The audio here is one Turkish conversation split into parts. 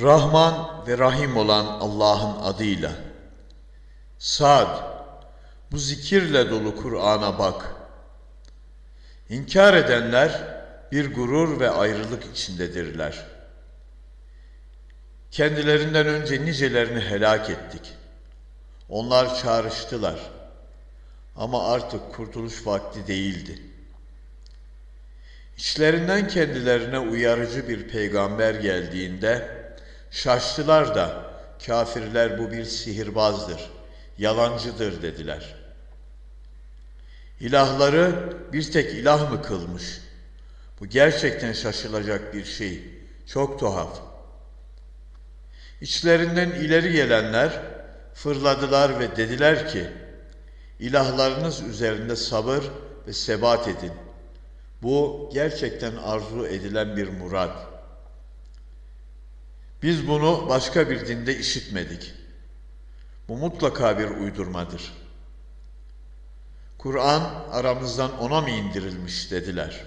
Rahman ve Rahim olan Allah'ın adıyla. Sad, bu zikirle dolu Kur'an'a bak. İnkar edenler bir gurur ve ayrılık içindedirler. Kendilerinden önce nicelerini helak ettik. Onlar çağrıştılar. Ama artık kurtuluş vakti değildi. İçlerinden kendilerine uyarıcı bir peygamber geldiğinde şaştılar da kafirler bu bir sihirbazdır, yalancıdır dediler. İlahları bir tek ilah mı kılmış? Bu gerçekten şaşılacak bir şey. Çok tuhaf. İçlerinden ileri gelenler fırladılar ve dediler ki, İlahlarınız üzerinde sabır ve sebat edin. Bu gerçekten arzu edilen bir murad. Biz bunu başka bir dinde işitmedik. Bu mutlaka bir uydurmadır. Kur'an aramızdan ona mı indirilmiş dediler.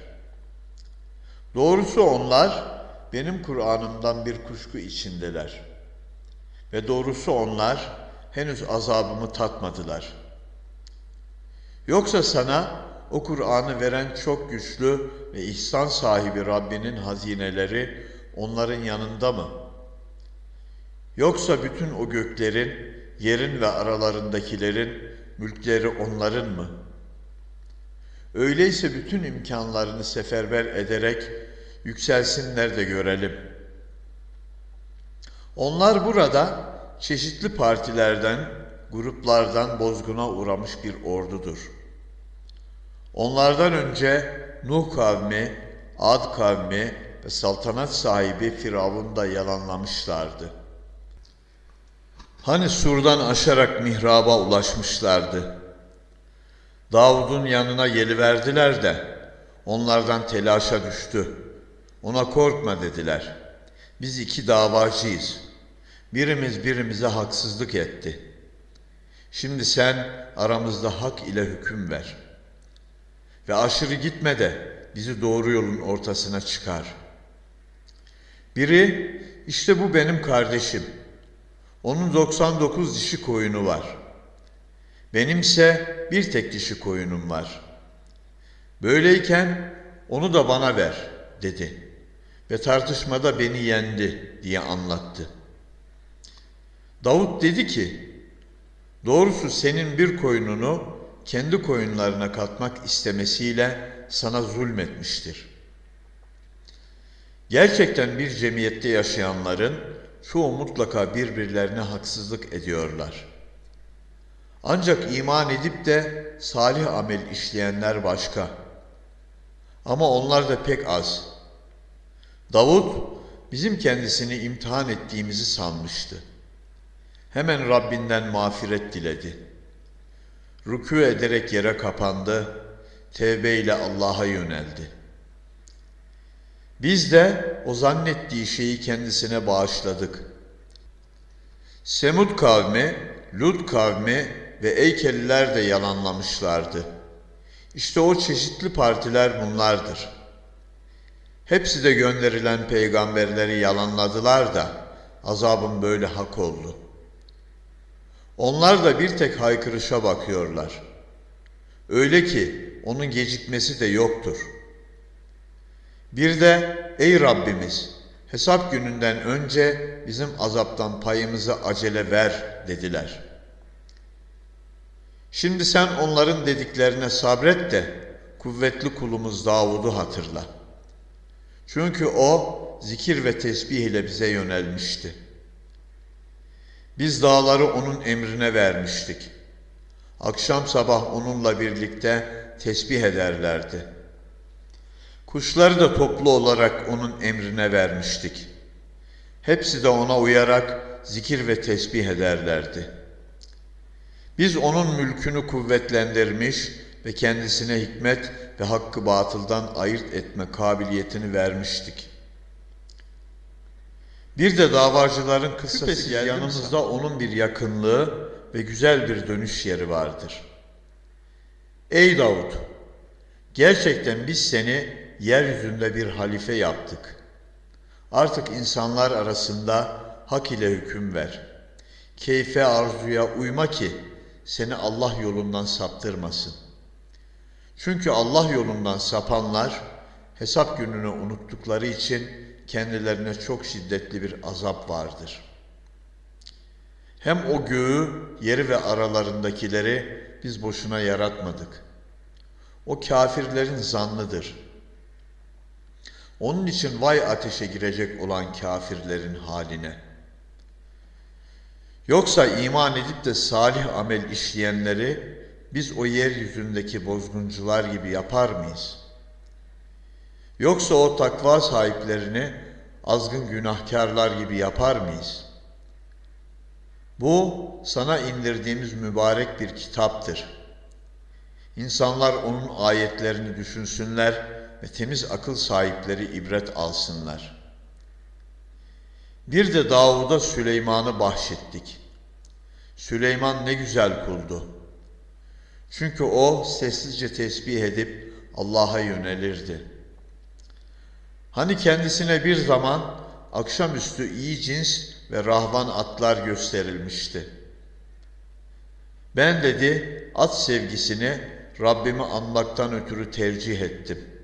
Doğrusu onlar benim Kur'an'ımdan bir kuşku içindeler. Ve doğrusu onlar henüz azabımı tatmadılar. Yoksa sana o Kur'an'ı veren çok güçlü ve ihsan sahibi Rabbinin hazineleri onların yanında mı? Yoksa bütün o göklerin, yerin ve aralarındakilerin mülkleri onların mı? Öyleyse bütün imkanlarını seferber ederek yükselsinler de görelim. Onlar burada çeşitli partilerden, gruplardan bozguna uğramış bir ordudur. Onlardan önce Nuh kavmi, Ad kavmi ve saltanat sahibi Firavun da yalanlamışlardı. Hani surdan aşarak mihraba ulaşmışlardı. Davud'un yanına geliverdiler de onlardan telaşa düştü. Ona korkma dediler. Biz iki davacıyız. Birimiz birimize haksızlık etti. Şimdi sen aramızda hak ile hüküm ver. Ve aşırı gitme de bizi doğru yolun ortasına çıkar. Biri işte bu benim kardeşim. Onun 99 dişi koyunu var. Benimse bir tek dişi koyunum var. Böyleyken onu da bana ver dedi ve tartışmada beni yendi diye anlattı. Davut dedi ki, doğrusu senin bir koyununu kendi koyunlarına katmak istemesiyle sana zulmetmiştir. Gerçekten bir cemiyette yaşayanların çoğu mutlaka birbirlerine haksızlık ediyorlar. Ancak iman edip de salih amel işleyenler başka. Ama onlar da pek az. Davut bizim kendisini imtihan ettiğimizi sanmıştı. Hemen Rabbinden mağfiret diledi. Rükû ederek yere kapandı, tevbe Allah'a yöneldi. Biz de o zannettiği şeyi kendisine bağışladık. Semud kavmi, Lut kavmi ve Eykeliler de yalanlamışlardı. İşte o çeşitli partiler bunlardır. Hepsi de gönderilen peygamberleri yalanladılar da azabın böyle hak oldu. Onlar da bir tek haykırışa bakıyorlar. Öyle ki onun gecikmesi de yoktur. Bir de ey Rabbimiz hesap gününden önce bizim azaptan payımızı acele ver dediler.'' Şimdi sen onların dediklerine sabret de kuvvetli kulumuz Davud'u hatırla. Çünkü o zikir ve tesbih ile bize yönelmişti. Biz dağları onun emrine vermiştik. Akşam sabah onunla birlikte tesbih ederlerdi. Kuşları da toplu olarak onun emrine vermiştik. Hepsi de ona uyarak zikir ve tesbih ederlerdi.'' Biz onun mülkünü kuvvetlendirmiş ve kendisine hikmet ve hakkı batıldan ayırt etme kabiliyetini vermiştik. Bir de davacıların kıssası yanımızda onun bir yakınlığı ve güzel bir dönüş yeri vardır. Ey Davud! Gerçekten biz seni yeryüzünde bir halife yaptık. Artık insanlar arasında hak ile hüküm ver. Keyfe arzuya uyma ki seni Allah yolundan saptırmasın. Çünkü Allah yolundan sapanlar hesap gününü unuttukları için kendilerine çok şiddetli bir azap vardır. Hem o göğü, yeri ve aralarındakileri biz boşuna yaratmadık. O kafirlerin zannıdır. Onun için vay ateşe girecek olan kafirlerin haline. Yoksa iman edip de salih amel işleyenleri biz o yeryüzündeki bozguncular gibi yapar mıyız? Yoksa o takva sahiplerini azgın günahkarlar gibi yapar mıyız? Bu sana indirdiğimiz mübarek bir kitaptır. İnsanlar onun ayetlerini düşünsünler ve temiz akıl sahipleri ibret alsınlar. Bir de Davud'a Süleyman'ı bahşettik. Süleyman ne güzel kuldu. Çünkü o sessizce tesbih edip Allah'a yönelirdi. Hani kendisine bir zaman akşamüstü iyi cins ve rahvan atlar gösterilmişti. Ben dedi at sevgisini Rabbimi anmaktan ötürü tercih ettim.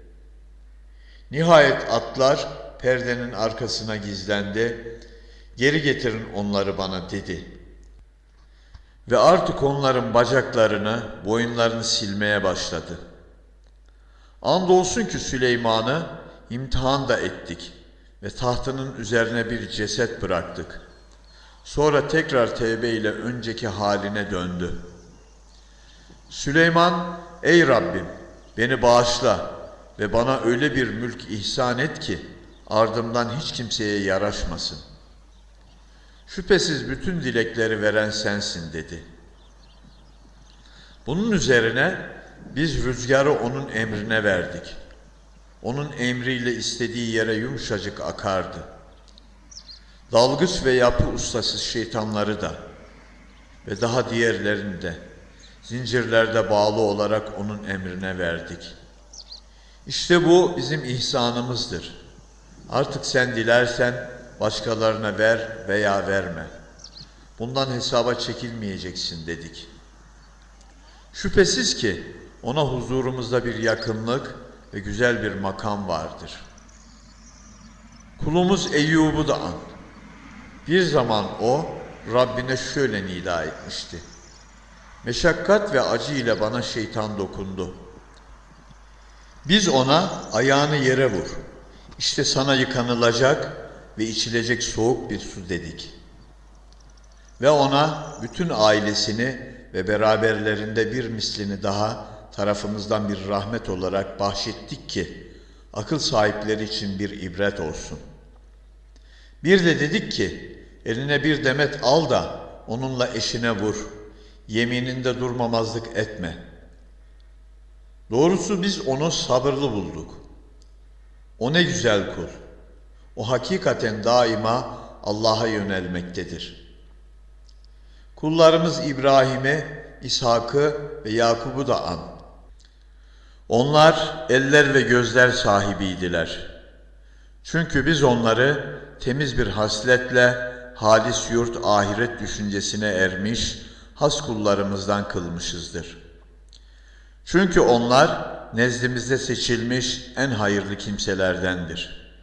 Nihayet atlar perdenin arkasına gizlendi. Geri getirin onları bana dedi. Ve artık onların bacaklarını, boyunlarını silmeye başladı. Andolsun ki Süleyman'ı imtihan da ettik ve tahtının üzerine bir ceset bıraktık. Sonra tekrar tevbe ile önceki haline döndü. Süleyman, ey Rabbim beni bağışla ve bana öyle bir mülk ihsan et ki ardımdan hiç kimseye yaraşmasın. Şüphesiz bütün dilekleri veren sensin dedi. Bunun üzerine biz rüzgarı onun emrine verdik. Onun emriyle istediği yere yumuşacık akardı. Dalgıç ve yapı ustası şeytanları da ve daha diğerlerini de zincirlerde bağlı olarak onun emrine verdik. İşte bu bizim ihsanımızdır. Artık sen dilersen başkalarına ver veya verme. Bundan hesaba çekilmeyeceksin dedik. Şüphesiz ki ona huzurumuzda bir yakınlık ve güzel bir makam vardır. Kulumuz Eyyub'u da an. Bir zaman o Rabbine şöyle nida etmişti. Meşakkat ve acı ile bana şeytan dokundu. Biz ona ayağını yere vur. İşte sana yıkanılacak ve içilecek soğuk bir su dedik. Ve ona bütün ailesini ve beraberlerinde bir mislini daha tarafımızdan bir rahmet olarak bahşettik ki akıl sahipleri için bir ibret olsun. Bir de dedik ki eline bir demet al da onunla eşine vur. Yemininde durmamazlık etme. Doğrusu biz onu sabırlı bulduk. O ne güzel kul. O hakikaten daima Allah'a yönelmektedir. Kullarımız İbrahim'i, İshak'ı ve Yakub'u da an. Onlar eller ve gözler sahibiydiler. Çünkü biz onları temiz bir hasletle halis yurt ahiret düşüncesine ermiş has kullarımızdan kılmışızdır. Çünkü onlar nezdimizde seçilmiş en hayırlı kimselerdendir.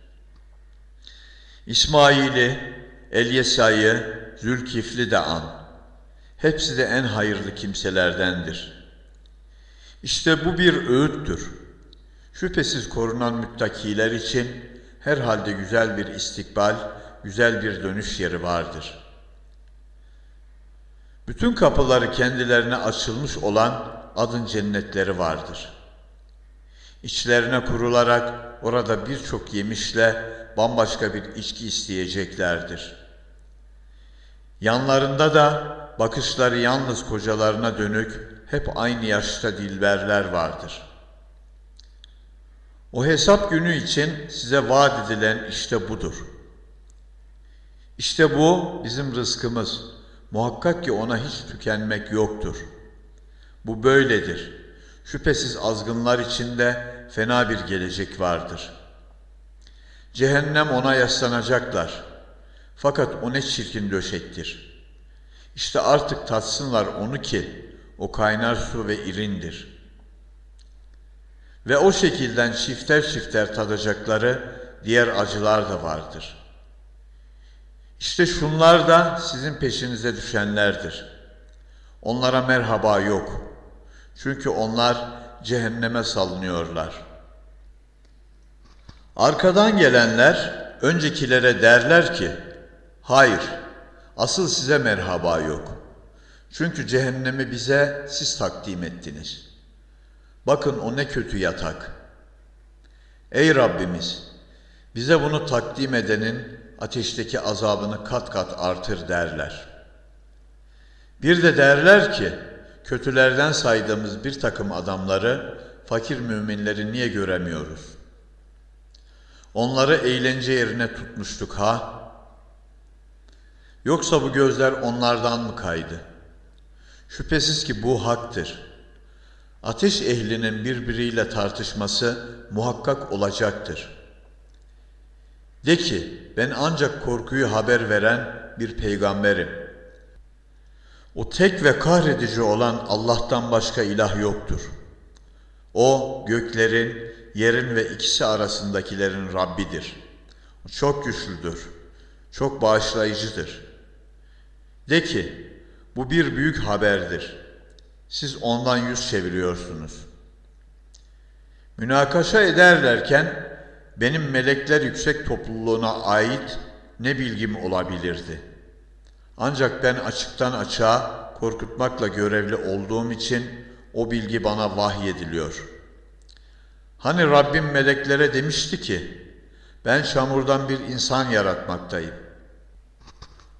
İsmail'i, Elyesa'yı, Zülkifli de an. Hepsi de en hayırlı kimselerdendir.'' İşte bu bir öğüttür. Şüphesiz korunan müttakiler için herhalde güzel bir istikbal, güzel bir dönüş yeri vardır. Bütün kapıları kendilerine açılmış olan adın cennetleri vardır. İçlerine kurularak orada birçok yemişle bambaşka bir içki isteyeceklerdir. Yanlarında da bakışları yalnız kocalarına dönük hep aynı yaşta dilberler vardır. O hesap günü için size vaat edilen işte budur. İşte bu bizim rızkımız. Muhakkak ki ona hiç tükenmek yoktur. Bu böyledir. Şüphesiz azgınlar içinde fena bir gelecek vardır. Cehennem ona yaslanacaklar. Fakat o ne çirkin döşektir. İşte artık tatsınlar onu ki o kaynar su ve irindir. Ve o şekilden çifter çifter tadacakları diğer acılar da vardır. İşte şunlar da sizin peşinize düşenlerdir. Onlara merhaba yok. Çünkü onlar cehenneme salınıyorlar. Arkadan gelenler öncekilere derler ki, hayır, asıl size merhaba yok. Çünkü cehennemi bize siz takdim ettiniz. Bakın o ne kötü yatak. Ey Rabbimiz, bize bunu takdim edenin ateşteki azabını kat kat artır derler. Bir de derler ki, kötülerden saydığımız bir takım adamları, fakir müminleri niye göremiyoruz? Onları eğlence yerine tutmuştuk ha? Yoksa bu gözler onlardan mı kaydı? Şüphesiz ki bu haktır. Ateş ehlinin birbiriyle tartışması muhakkak olacaktır. De ki, ben ancak korkuyu haber veren bir peygamberim. O tek ve kahredici olan Allah'tan başka ilah yoktur. O göklerin, yerin ve ikisi arasındakilerin Rabbidir. O çok güçlüdür, çok bağışlayıcıdır. De ki, bu bir büyük haberdir. Siz ondan yüz çeviriyorsunuz. Münakaşa ederlerken benim melekler yüksek topluluğuna ait ne bilgim olabilirdi? Ancak ben açıktan açığa korkutmakla görevli olduğum için o bilgi bana vahyediliyor. Hani Rabbim meleklere demişti ki, ben çamurdan bir insan yaratmaktayım.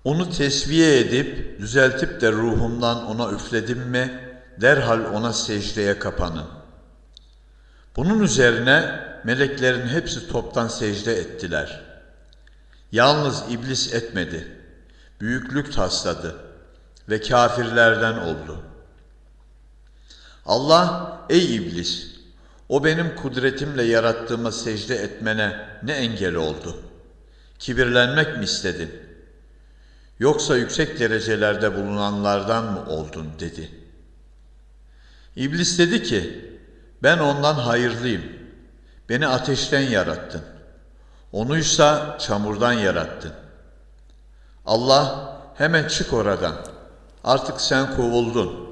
Onu tesviye edip, düzeltip de ruhumdan ona üfledim mi, derhal ona secdeye kapanın. Bunun üzerine meleklerin hepsi toptan secde ettiler. Yalnız iblis etmedi. Büyüklük tasladı ve kafirlerden oldu. Allah, ey iblis, o benim kudretimle yarattığıma secde etmene ne engel oldu? Kibirlenmek mi istedin? Yoksa yüksek derecelerde bulunanlardan mı oldun dedi. İblis dedi ki, ben ondan hayırlıyım. Beni ateşten yarattın. Onuysa çamurdan yarattın. Allah hemen çık oradan. Artık sen kovuldun.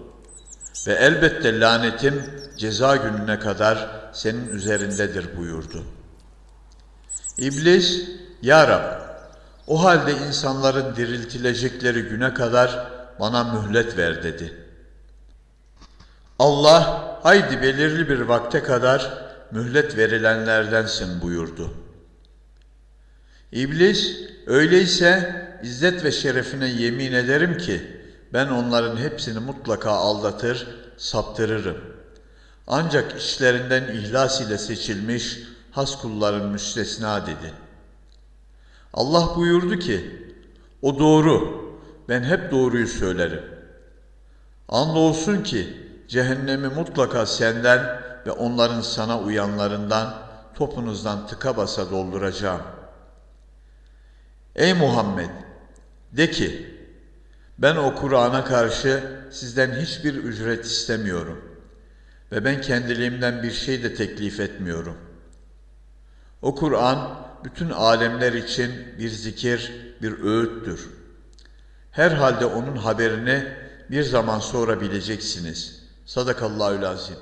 Ve elbette lanetim ceza gününe kadar senin üzerindedir buyurdu. İblis, Ya Rab, o halde insanların diriltilecekleri güne kadar bana mühlet ver dedi. Allah, haydi belirli bir vakte kadar mühlet verilenlerdensin buyurdu. İblis, öyleyse izzet ve şerefine yemin ederim ki ben onların hepsini mutlaka aldatır, saptırırım. Ancak işlerinden ihlas ile seçilmiş has kulların müstesna dedi. Allah buyurdu ki, o doğru, ben hep doğruyu söylerim. Andolsun ki cehennemi mutlaka senden ve onların sana uyanlarından topunuzdan tıka basa dolduracağım. Ey Muhammed! De ki, ben o Kur'an'a karşı sizden hiçbir ücret istemiyorum ve ben kendiliğimden bir şey de teklif etmiyorum. O Kur'an bütün alemler için bir zikir, bir öğüttür. Herhalde onun haberini bir zaman sonra bileceksiniz. Sadakallahü lazim.